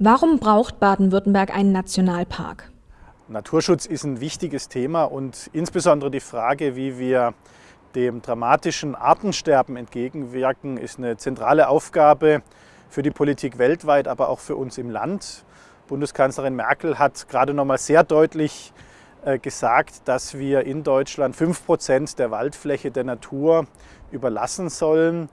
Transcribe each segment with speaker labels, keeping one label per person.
Speaker 1: Warum braucht Baden-Württemberg einen Nationalpark?
Speaker 2: Naturschutz ist ein wichtiges Thema und insbesondere die Frage, wie wir dem dramatischen Artensterben entgegenwirken, ist eine zentrale Aufgabe für die Politik weltweit, aber auch für uns im Land. Bundeskanzlerin Merkel hat gerade noch mal sehr deutlich äh, gesagt, dass wir in Deutschland 5 Prozent der Waldfläche der Natur überlassen sollen.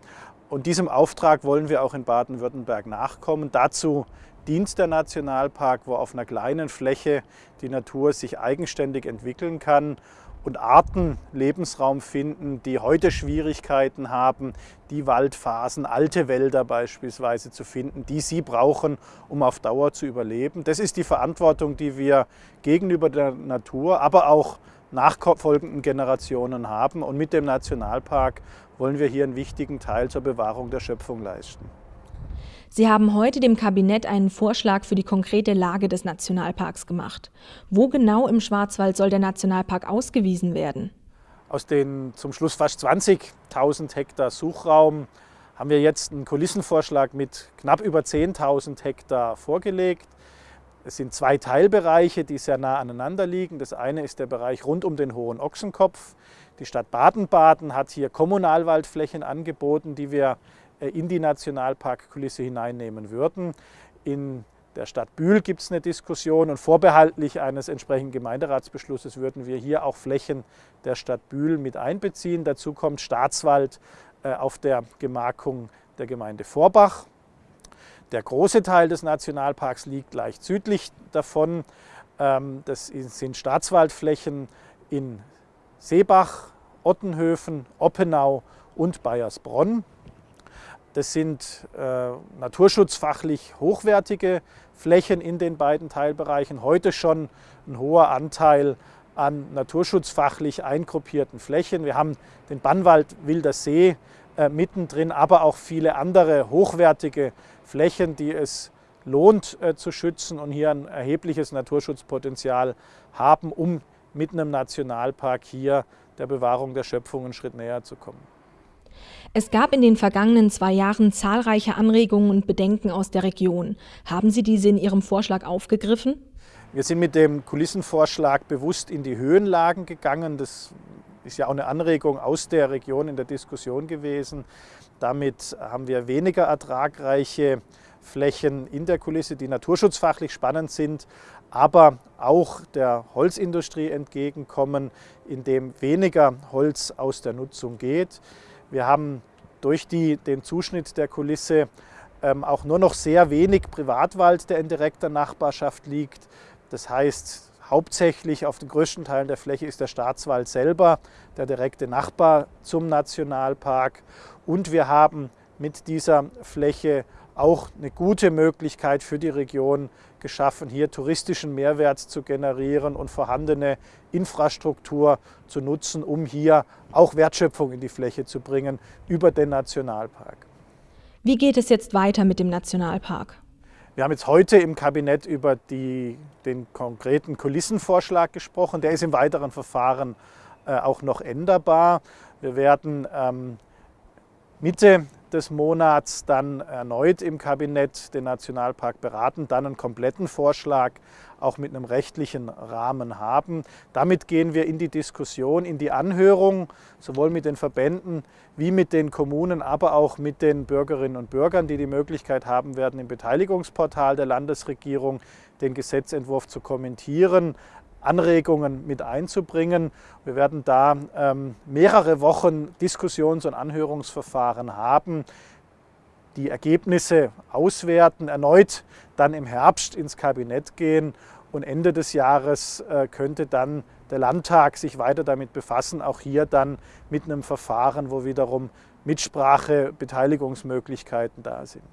Speaker 2: Und diesem Auftrag wollen wir auch in Baden-Württemberg nachkommen. Dazu dient der Nationalpark, wo auf einer kleinen Fläche die Natur sich eigenständig entwickeln kann und Arten Lebensraum finden, die heute Schwierigkeiten haben, die Waldphasen, alte Wälder beispielsweise zu finden, die sie brauchen, um auf Dauer zu überleben. Das ist die Verantwortung, die wir gegenüber der Natur, aber auch nachfolgenden Generationen haben. Und mit dem Nationalpark wollen wir hier einen wichtigen Teil zur Bewahrung der Schöpfung leisten.
Speaker 1: Sie haben heute dem Kabinett einen Vorschlag für die konkrete Lage des Nationalparks gemacht. Wo genau im Schwarzwald soll der Nationalpark ausgewiesen werden?
Speaker 2: Aus den zum Schluss fast 20.000 Hektar Suchraum haben wir jetzt einen Kulissenvorschlag mit knapp über 10.000 Hektar vorgelegt. Es sind zwei Teilbereiche, die sehr nah aneinander liegen. Das eine ist der Bereich rund um den Hohen Ochsenkopf. Die Stadt Baden-Baden hat hier Kommunalwaldflächen angeboten, die wir in die Nationalparkkulisse hineinnehmen würden. In der Stadt Bühl gibt es eine Diskussion und vorbehaltlich eines entsprechenden Gemeinderatsbeschlusses würden wir hier auch Flächen der Stadt Bühl mit einbeziehen. Dazu kommt Staatswald äh, auf der Gemarkung der Gemeinde Vorbach. Der große Teil des Nationalparks liegt leicht südlich davon. Ähm, das sind Staatswaldflächen in Seebach, Ottenhöfen, Oppenau und Bayersbronn. Das sind äh, naturschutzfachlich hochwertige Flächen in den beiden Teilbereichen. Heute schon ein hoher Anteil an naturschutzfachlich eingruppierten Flächen. Wir haben den Bannwald Wilder See äh, mittendrin, aber auch viele andere hochwertige Flächen, die es lohnt äh, zu schützen und hier ein erhebliches Naturschutzpotenzial haben, um mit einem Nationalpark hier der Bewahrung der Schöpfung einen Schritt näher zu kommen.
Speaker 1: Es gab in den vergangenen zwei Jahren zahlreiche Anregungen und Bedenken aus der Region. Haben Sie diese in Ihrem Vorschlag aufgegriffen?
Speaker 2: Wir sind mit dem Kulissenvorschlag bewusst in die Höhenlagen gegangen. Das ist ja auch eine Anregung aus der Region in der Diskussion gewesen. Damit haben wir weniger ertragreiche Flächen in der Kulisse, die naturschutzfachlich spannend sind, aber auch der Holzindustrie entgegenkommen, indem weniger Holz aus der Nutzung geht. Wir haben durch die, den Zuschnitt der Kulisse ähm, auch nur noch sehr wenig Privatwald, der in direkter Nachbarschaft liegt. Das heißt, hauptsächlich auf den größten Teilen der Fläche ist der Staatswald selber der direkte Nachbar zum Nationalpark. Und wir haben mit dieser Fläche auch eine gute Möglichkeit für die Region geschaffen, hier touristischen Mehrwert zu generieren und vorhandene Infrastruktur zu nutzen, um hier auch Wertschöpfung in die Fläche zu bringen über den Nationalpark.
Speaker 1: Wie geht es jetzt weiter mit dem Nationalpark?
Speaker 2: Wir haben jetzt heute im Kabinett über die, den konkreten Kulissenvorschlag gesprochen. Der ist im weiteren Verfahren äh, auch noch änderbar. Wir werden ähm, Mitte des Monats dann erneut im Kabinett den Nationalpark beraten, dann einen kompletten Vorschlag auch mit einem rechtlichen Rahmen haben. Damit gehen wir in die Diskussion, in die Anhörung, sowohl mit den Verbänden wie mit den Kommunen, aber auch mit den Bürgerinnen und Bürgern, die die Möglichkeit haben werden, im Beteiligungsportal der Landesregierung den Gesetzentwurf zu kommentieren, Anregungen mit einzubringen. Wir werden da ähm, mehrere Wochen Diskussions- und Anhörungsverfahren haben, die Ergebnisse auswerten, erneut dann im Herbst ins Kabinett gehen und Ende des Jahres äh, könnte dann der Landtag sich weiter damit befassen, auch hier dann mit einem Verfahren, wo wiederum Mitsprache, Beteiligungsmöglichkeiten da sind.